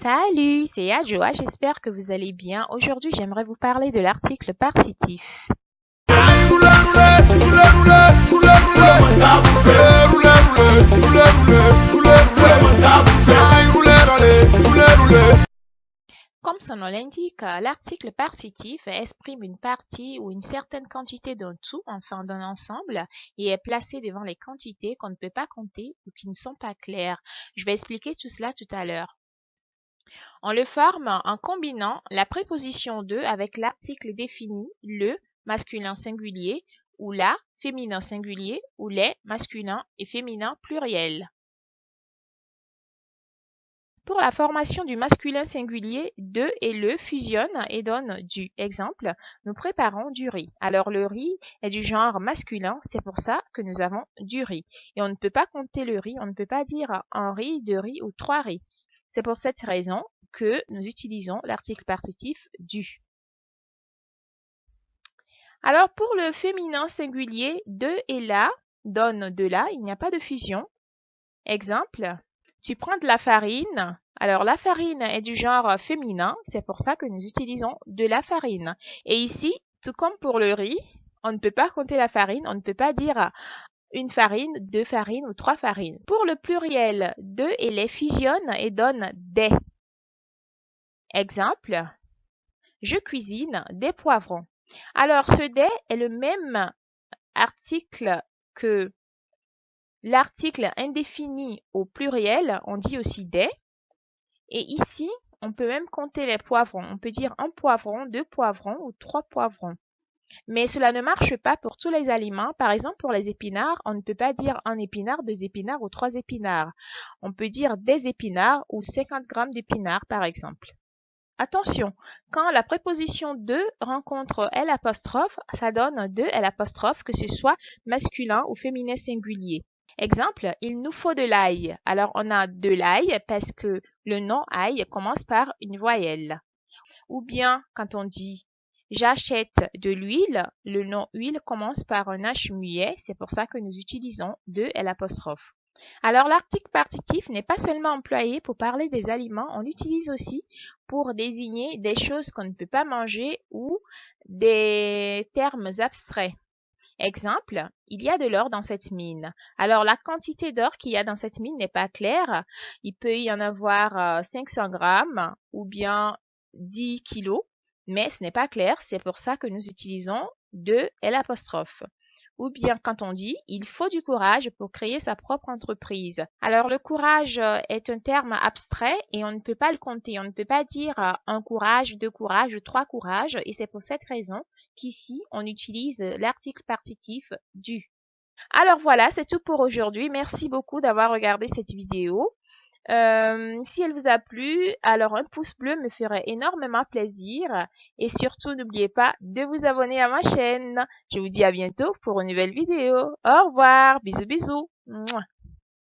Salut, c'est Adjoa, j'espère que vous allez bien. Aujourd'hui, j'aimerais vous parler de l'article partitif. Comme son nom l'indique, l'article partitif exprime une partie ou une certaine quantité d'un tout, enfin d'un ensemble, et est placé devant les quantités qu'on ne peut pas compter ou qui ne sont pas claires. Je vais expliquer tout cela tout à l'heure. On le forme en combinant la préposition de avec l'article défini le masculin singulier ou la féminin singulier ou les masculins et féminins pluriels. Pour la formation du masculin singulier, de et le fusionnent et donnent du. Exemple, nous préparons du riz. Alors le riz est du genre masculin, c'est pour ça que nous avons du riz. Et on ne peut pas compter le riz, on ne peut pas dire un riz, deux riz ou trois riz. C'est pour cette raison que nous utilisons l'article partitif du. Alors pour le féminin singulier, de et la donne de la, il n'y a pas de fusion. Exemple, tu prends de la farine. Alors la farine est du genre féminin, c'est pour ça que nous utilisons de la farine. Et ici, tout comme pour le riz, on ne peut pas compter la farine, on ne peut pas dire une farine, deux farines ou trois farines. Pour le pluriel, deux et les fusionnent et donnent des. Exemple, je cuisine des poivrons. Alors ce des est le même article que l'article indéfini au pluriel, on dit aussi des. Et ici, on peut même compter les poivrons. On peut dire un poivron, deux poivrons ou trois poivrons. Mais cela ne marche pas pour tous les aliments. Par exemple, pour les épinards, on ne peut pas dire un épinard, deux épinards ou trois épinards. On peut dire des épinards ou 50 grammes d'épinards, par exemple. Attention, quand la préposition de rencontre L ça donne de L que ce soit masculin ou féminin singulier. Exemple, il nous faut de l'ail. Alors on a de l'ail parce que le nom ail commence par une voyelle. Ou bien quand on dit J'achète de l'huile. Le nom huile commence par un H muet. C'est pour ça que nous utilisons de l'apostrophe. Alors l'article partitif n'est pas seulement employé pour parler des aliments, on l'utilise aussi pour désigner des choses qu'on ne peut pas manger ou des termes abstraits. Exemple, il y a de l'or dans cette mine. Alors la quantité d'or qu'il y a dans cette mine n'est pas claire. Il peut y en avoir 500 euh, grammes ou bien 10 kilos mais ce n'est pas clair, c'est pour ça que nous utilisons de l'apostrophe. Ou bien quand on dit il faut du courage pour créer sa propre entreprise. Alors le courage euh, est un terme abstrait et on ne peut pas le compter. On ne peut pas dire euh, un courage, deux courages, trois courages et c'est pour cette raison qu'ici on utilise l'article partitif du. Alors voilà, c'est tout pour aujourd'hui. Merci beaucoup d'avoir regardé cette vidéo. Euh, si elle vous a plu, alors un pouce bleu me ferait énormément plaisir. Et surtout, n'oubliez pas de vous abonner à ma chaîne. Je vous dis à bientôt pour une nouvelle vidéo. Au revoir, bisous bisous.